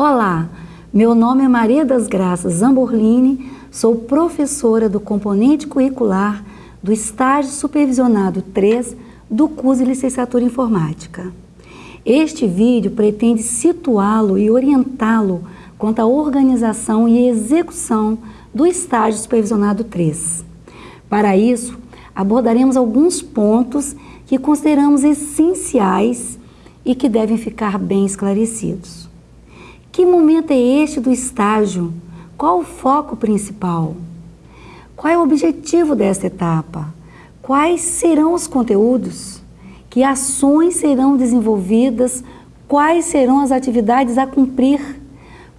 Olá, meu nome é Maria das Graças Zamborlini, sou professora do componente curricular do estágio supervisionado 3 do curso de licenciatura em informática. Este vídeo pretende situá-lo e orientá-lo quanto à organização e execução do estágio supervisionado 3. Para isso, abordaremos alguns pontos que consideramos essenciais e que devem ficar bem esclarecidos. Que momento é este do estágio? Qual o foco principal? Qual é o objetivo desta etapa? Quais serão os conteúdos? Que ações serão desenvolvidas? Quais serão as atividades a cumprir?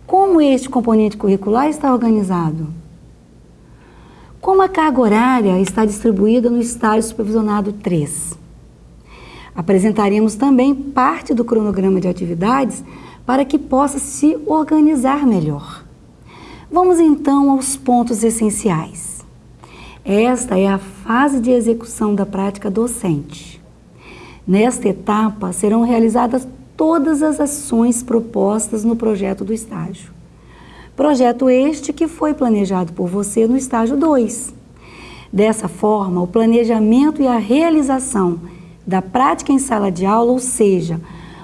Como este componente curricular está organizado? Como a carga horária está distribuída no estágio supervisionado 3? Apresentaremos também parte do cronograma de atividades para que possa se organizar melhor. Vamos então aos pontos essenciais. Esta é a fase de execução da prática docente. Nesta etapa serão realizadas todas as ações propostas no projeto do estágio. Projeto este que foi planejado por você no estágio 2. Dessa forma, o planejamento e a realização da prática em sala de aula, ou seja,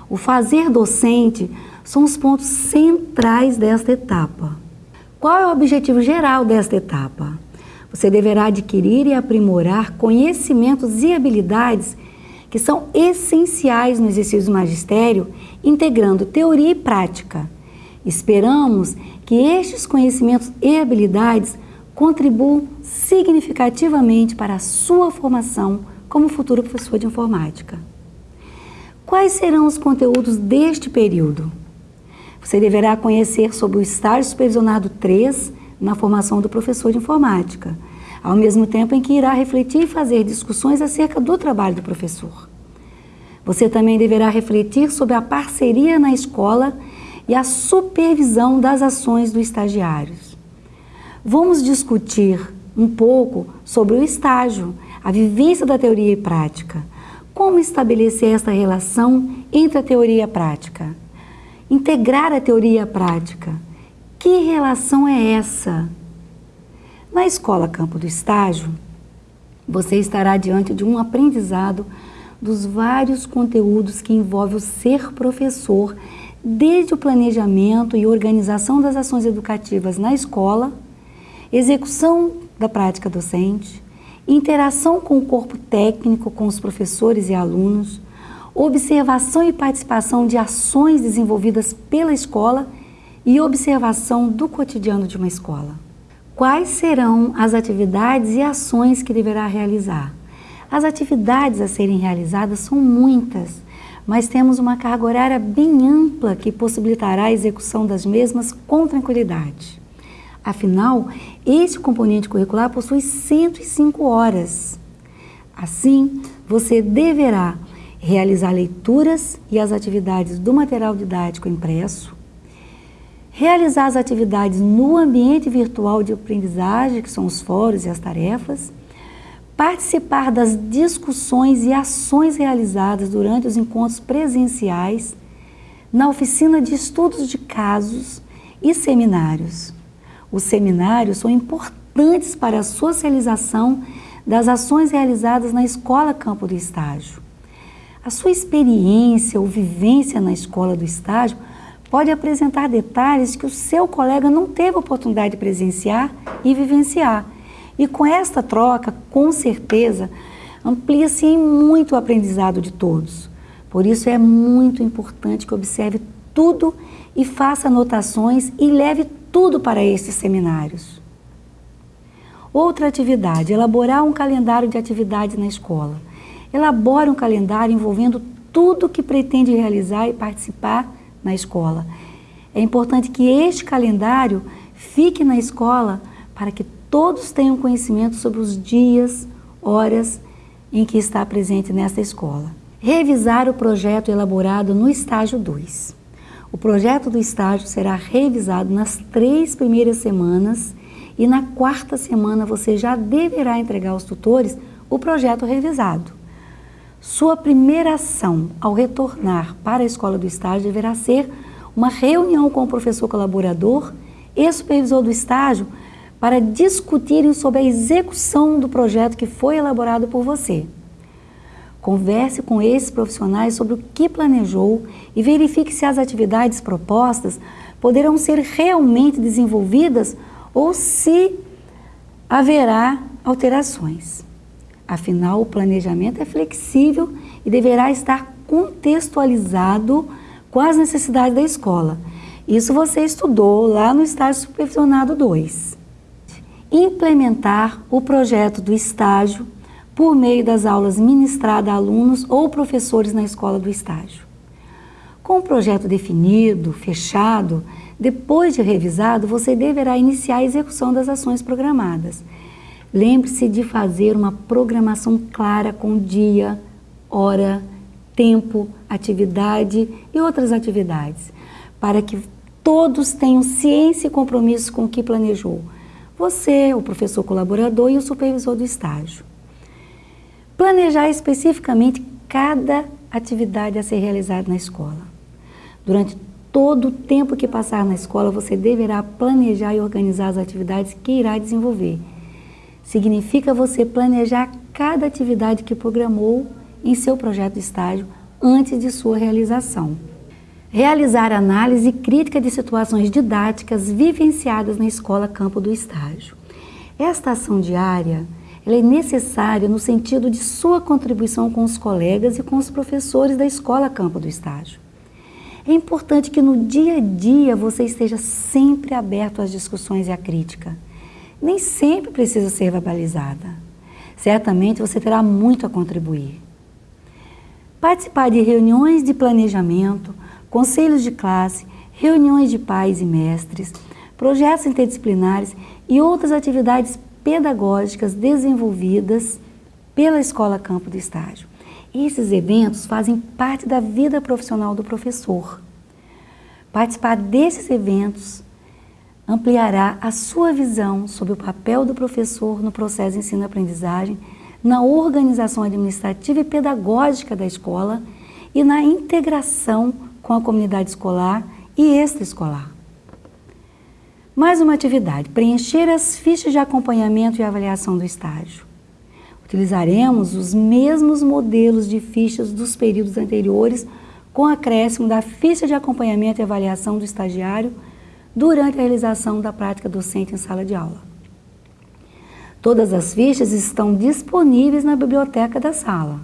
o fazer docente, são os pontos centrais desta etapa. Qual é o objetivo geral desta etapa? Você deverá adquirir e aprimorar conhecimentos e habilidades que são essenciais no exercício do magistério, integrando teoria e prática. Esperamos que estes conhecimentos e habilidades contribuam significativamente para a sua formação como futuro professor de informática. Quais serão os conteúdos deste período? Você deverá conhecer sobre o estágio supervisionado 3 na formação do professor de informática, ao mesmo tempo em que irá refletir e fazer discussões acerca do trabalho do professor. Você também deverá refletir sobre a parceria na escola e a supervisão das ações do estagiários. Vamos discutir um pouco sobre o estágio, a vivência da teoria e prática. Como estabelecer esta relação entre a teoria e a prática? Integrar a teoria à prática. Que relação é essa? Na escola Campo do Estágio, você estará diante de um aprendizado dos vários conteúdos que envolve o ser professor, desde o planejamento e organização das ações educativas na escola, execução da prática docente, interação com o corpo técnico, com os professores e alunos, observação e participação de ações desenvolvidas pela escola e observação do cotidiano de uma escola. Quais serão as atividades e ações que deverá realizar? As atividades a serem realizadas são muitas, mas temos uma carga horária bem ampla que possibilitará a execução das mesmas com tranquilidade. Afinal, este componente curricular possui 105 horas. Assim, você deverá realizar leituras e as atividades do material didático impresso, realizar as atividades no ambiente virtual de aprendizagem, que são os fóruns e as tarefas, participar das discussões e ações realizadas durante os encontros presenciais, na oficina de estudos de casos e seminários. Os seminários são importantes para a socialização das ações realizadas na Escola Campo do Estágio. A sua experiência ou vivência na escola do estágio pode apresentar detalhes que o seu colega não teve oportunidade de presenciar e vivenciar. E com esta troca, com certeza, amplia-se em muito o aprendizado de todos. Por isso é muito importante que observe tudo e faça anotações e leve tudo para estes seminários. Outra atividade, elaborar um calendário de atividades na escola. Elabore um calendário envolvendo tudo que pretende realizar e participar na escola. É importante que este calendário fique na escola para que todos tenham conhecimento sobre os dias, horas em que está presente nesta escola. Revisar o projeto elaborado no estágio 2. O projeto do estágio será revisado nas três primeiras semanas e na quarta semana você já deverá entregar aos tutores o projeto revisado. Sua primeira ação ao retornar para a escola do estágio deverá ser uma reunião com o professor colaborador e supervisor do estágio para discutirem sobre a execução do projeto que foi elaborado por você. Converse com esses profissionais sobre o que planejou e verifique se as atividades propostas poderão ser realmente desenvolvidas ou se haverá alterações. Afinal, o planejamento é flexível e deverá estar contextualizado com as necessidades da escola. Isso você estudou lá no estágio supervisionado 2. Implementar o projeto do estágio por meio das aulas ministradas a alunos ou professores na escola do estágio. Com o projeto definido, fechado, depois de revisado, você deverá iniciar a execução das ações programadas. Lembre-se de fazer uma programação clara com dia, hora, tempo, atividade e outras atividades, para que todos tenham ciência e compromisso com o que planejou. Você, o professor colaborador e o supervisor do estágio. Planejar especificamente cada atividade a ser realizada na escola. Durante todo o tempo que passar na escola, você deverá planejar e organizar as atividades que irá desenvolver. Significa você planejar cada atividade que programou em seu projeto de estágio antes de sua realização. Realizar análise crítica de situações didáticas vivenciadas na escola campo do estágio. Esta ação diária é necessária no sentido de sua contribuição com os colegas e com os professores da escola campo do estágio. É importante que no dia a dia você esteja sempre aberto às discussões e à crítica. Nem sempre precisa ser verbalizada. Certamente você terá muito a contribuir. Participar de reuniões de planejamento, conselhos de classe, reuniões de pais e mestres, projetos interdisciplinares e outras atividades pedagógicas desenvolvidas pela Escola Campo do Estágio. Esses eventos fazem parte da vida profissional do professor. Participar desses eventos ampliará a sua visão sobre o papel do professor no processo de ensino-aprendizagem, na organização administrativa e pedagógica da escola e na integração com a comunidade escolar e extraescolar. Mais uma atividade, preencher as fichas de acompanhamento e avaliação do estágio. Utilizaremos os mesmos modelos de fichas dos períodos anteriores com acréscimo da ficha de acompanhamento e avaliação do estagiário durante a realização da prática docente em sala de aula. Todas as fichas estão disponíveis na biblioteca da sala.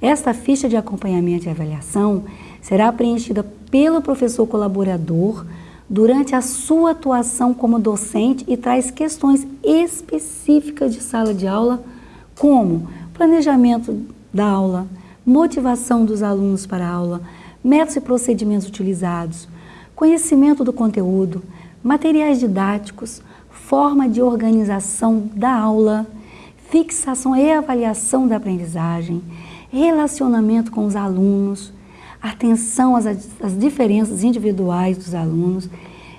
Esta ficha de acompanhamento e avaliação será preenchida pelo professor colaborador durante a sua atuação como docente e traz questões específicas de sala de aula como planejamento da aula, motivação dos alunos para a aula, métodos e procedimentos utilizados, conhecimento do conteúdo, materiais didáticos, forma de organização da aula, fixação e avaliação da aprendizagem, relacionamento com os alunos, atenção às, às diferenças individuais dos alunos,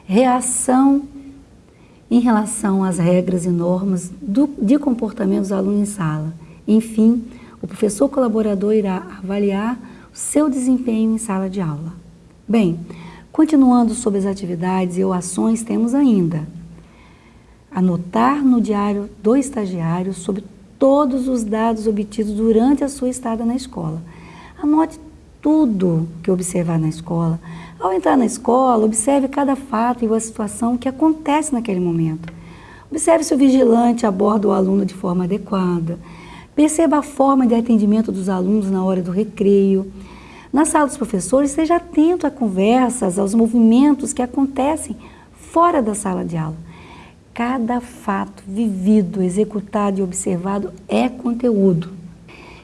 reação em relação às regras e normas do, de comportamento dos alunos em sala. Enfim, o professor colaborador irá avaliar o seu desempenho em sala de aula. Bem, continuando sobre as atividades e ações, temos ainda anotar no diário do estagiário sobre todos os dados obtidos durante a sua estada na escola. Anote tudo que observar na escola. Ao entrar na escola, observe cada fato e a situação que acontece naquele momento. Observe se o vigilante aborda o aluno de forma adequada. Perceba a forma de atendimento dos alunos na hora do recreio. Na sala dos professores, esteja atento a conversas, aos movimentos que acontecem fora da sala de aula. Cada fato vivido, executado e observado é conteúdo.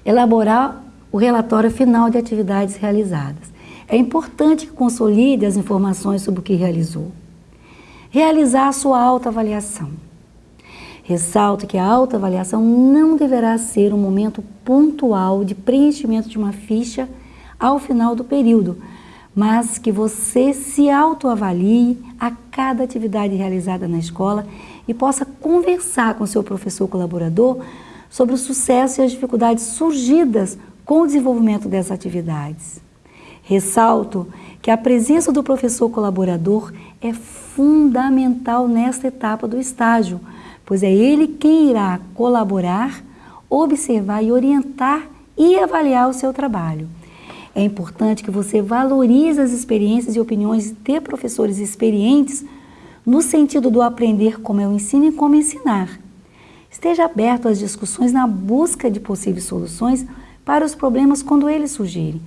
Elaborar o relatório final de atividades realizadas. É importante que consolide as informações sobre o que realizou. Realizar a sua autoavaliação. Ressalto que a autoavaliação não deverá ser um momento pontual de preenchimento de uma ficha ao final do período, mas que você se autoavalie a cada atividade realizada na escola e possa conversar com seu professor colaborador sobre o sucesso e as dificuldades surgidas com o desenvolvimento dessas atividades. Ressalto que a presença do professor colaborador é fundamental nesta etapa do estágio, pois é ele quem irá colaborar, observar e orientar e avaliar o seu trabalho. É importante que você valorize as experiências e opiniões de professores experientes no sentido do aprender como eu ensino e como ensinar. Esteja aberto às discussões na busca de possíveis soluções para os problemas quando eles surgirem.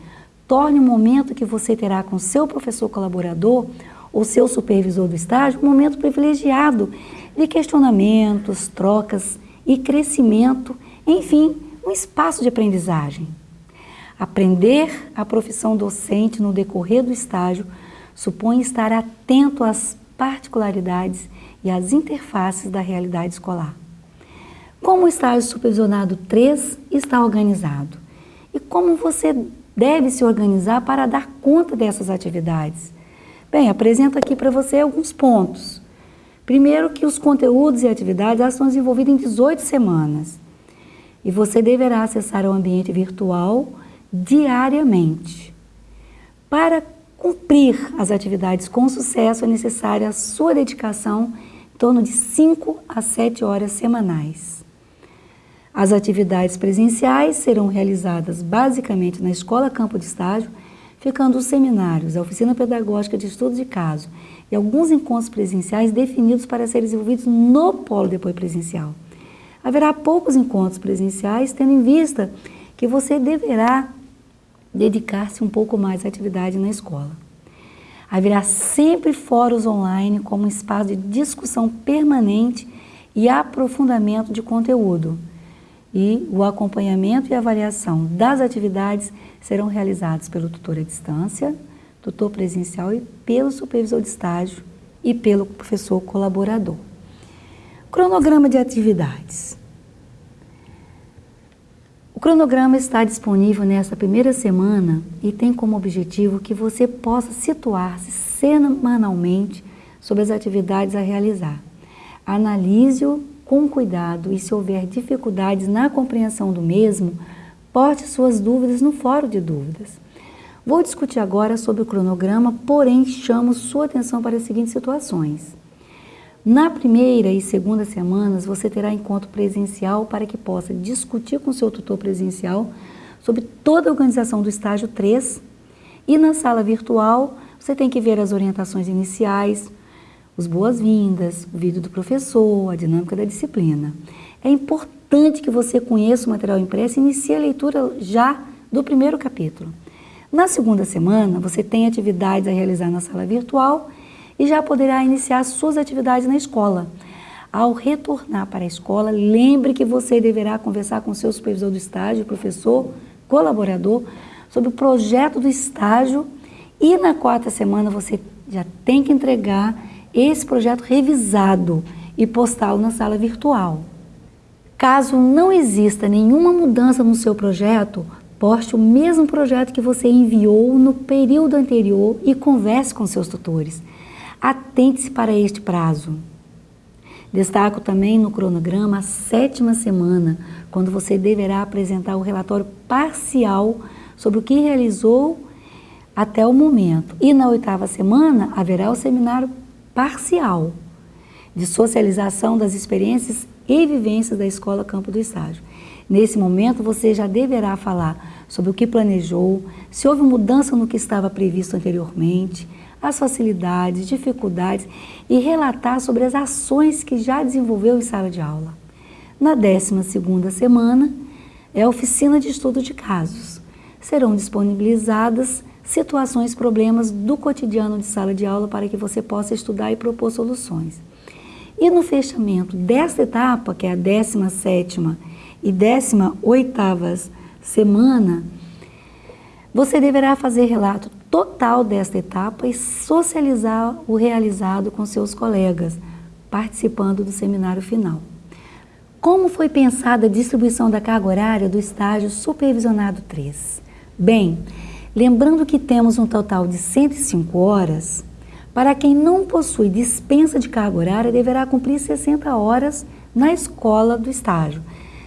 Torne o momento que você terá com seu professor colaborador ou seu supervisor do estágio um momento privilegiado de questionamentos, trocas e crescimento, enfim, um espaço de aprendizagem. Aprender a profissão docente no decorrer do estágio supõe estar atento às particularidades e às interfaces da realidade escolar. Como o estágio supervisionado 3 está organizado? E como você deve se organizar para dar conta dessas atividades? Bem, apresento aqui para você alguns pontos. Primeiro que os conteúdos e atividades são desenvolvidos em 18 semanas. E você deverá acessar o ambiente virtual diariamente. Para cumprir as atividades com sucesso, é necessária a sua dedicação em torno de 5 a 7 horas semanais. As atividades presenciais serão realizadas basicamente na Escola Campo de Estágio, ficando os seminários, a oficina pedagógica de estudo de caso e alguns encontros presenciais definidos para serem desenvolvidos no polo de apoio presencial. Haverá poucos encontros presenciais, tendo em vista que você deverá dedicar-se um pouco mais à atividade na escola. Haverá sempre fóruns online como espaço de discussão permanente e aprofundamento de conteúdo. E o acompanhamento e avaliação das atividades serão realizados pelo tutor à distância, tutor presencial e pelo supervisor de estágio e pelo professor colaborador. Cronograma de atividades. O cronograma está disponível nesta primeira semana e tem como objetivo que você possa situar-se semanalmente sobre as atividades a realizar. Analise-o com cuidado e se houver dificuldades na compreensão do mesmo, porte suas dúvidas no fórum de dúvidas. Vou discutir agora sobre o cronograma, porém chamo sua atenção para as seguintes situações. Na primeira e segunda semanas, você terá encontro presencial para que possa discutir com seu tutor presencial sobre toda a organização do estágio 3 e na sala virtual você tem que ver as orientações iniciais, os boas-vindas, o vídeo do professor, a dinâmica da disciplina. É importante que você conheça o material impresso e inicie a leitura já do primeiro capítulo. Na segunda semana, você tem atividades a realizar na sala virtual e já poderá iniciar suas atividades na escola. Ao retornar para a escola, lembre que você deverá conversar com seu supervisor do estágio, professor, colaborador, sobre o projeto do estágio e na quarta semana você já tem que entregar esse projeto revisado e postá-lo na sala virtual. Caso não exista nenhuma mudança no seu projeto, poste o mesmo projeto que você enviou no período anterior e converse com seus tutores. Atente-se para este prazo. Destaco também no cronograma a sétima semana, quando você deverá apresentar o relatório parcial sobre o que realizou até o momento. E na oitava semana haverá o seminário parcial de socialização das experiências e vivências da Escola Campo do Estágio. Nesse momento, você já deverá falar sobre o que planejou, se houve mudança no que estava previsto anteriormente, as facilidades, dificuldades e relatar sobre as ações que já desenvolveu em sala de aula. Na 12ª semana, é a oficina de estudo de casos. Serão disponibilizadas situações, problemas do cotidiano de sala de aula para que você possa estudar e propor soluções. E no fechamento desta etapa, que é a 17ª e 18ª semana, você deverá fazer relato total desta etapa e socializar o realizado com seus colegas, participando do seminário final. Como foi pensada a distribuição da carga horária do estágio supervisionado 3? Bem, lembrando que temos um total de 105 horas, para quem não possui dispensa de carga horária, deverá cumprir 60 horas na escola do estágio,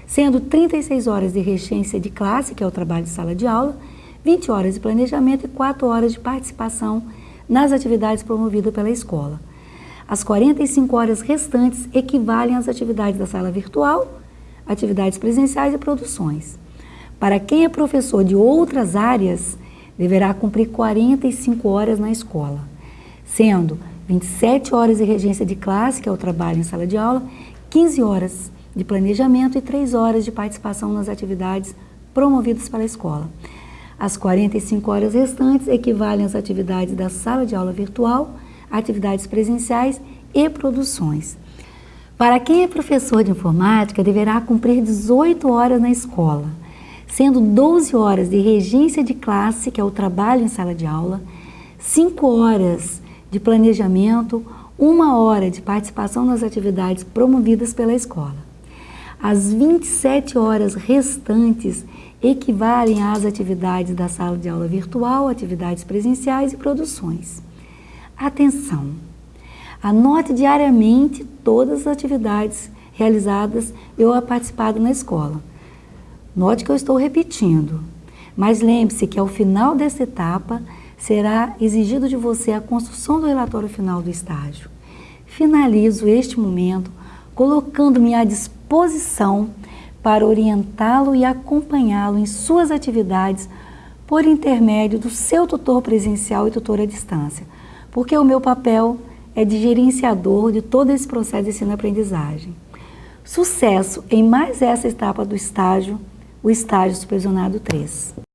sendo 36 horas de regência de classe, que é o trabalho de sala de aula, 20 horas de planejamento e 4 horas de participação nas atividades promovidas pela escola. As 45 horas restantes equivalem às atividades da sala virtual, atividades presenciais e produções. Para quem é professor de outras áreas, deverá cumprir 45 horas na escola, sendo 27 horas de regência de classe, que é o trabalho em sala de aula, 15 horas de planejamento e 3 horas de participação nas atividades promovidas pela escola. As 45 horas restantes equivalem às atividades da sala de aula virtual, atividades presenciais e produções. Para quem é professor de informática, deverá cumprir 18 horas na escola, sendo 12 horas de regência de classe, que é o trabalho em sala de aula, 5 horas de planejamento, uma hora de participação nas atividades promovidas pela escola. As 27 horas restantes equivalem às atividades da sala de aula virtual, atividades presenciais e produções. Atenção! Anote diariamente todas as atividades realizadas eu participado na escola. Note que eu estou repetindo, mas lembre-se que ao final dessa etapa será exigido de você a construção do relatório final do estágio. Finalizo este momento colocando-me à disposição para orientá-lo e acompanhá-lo em suas atividades por intermédio do seu tutor presencial e tutor à distância, porque o meu papel é de gerenciador de todo esse processo de ensino-aprendizagem. Sucesso em mais essa etapa do estágio, o estágio supervisionado 3.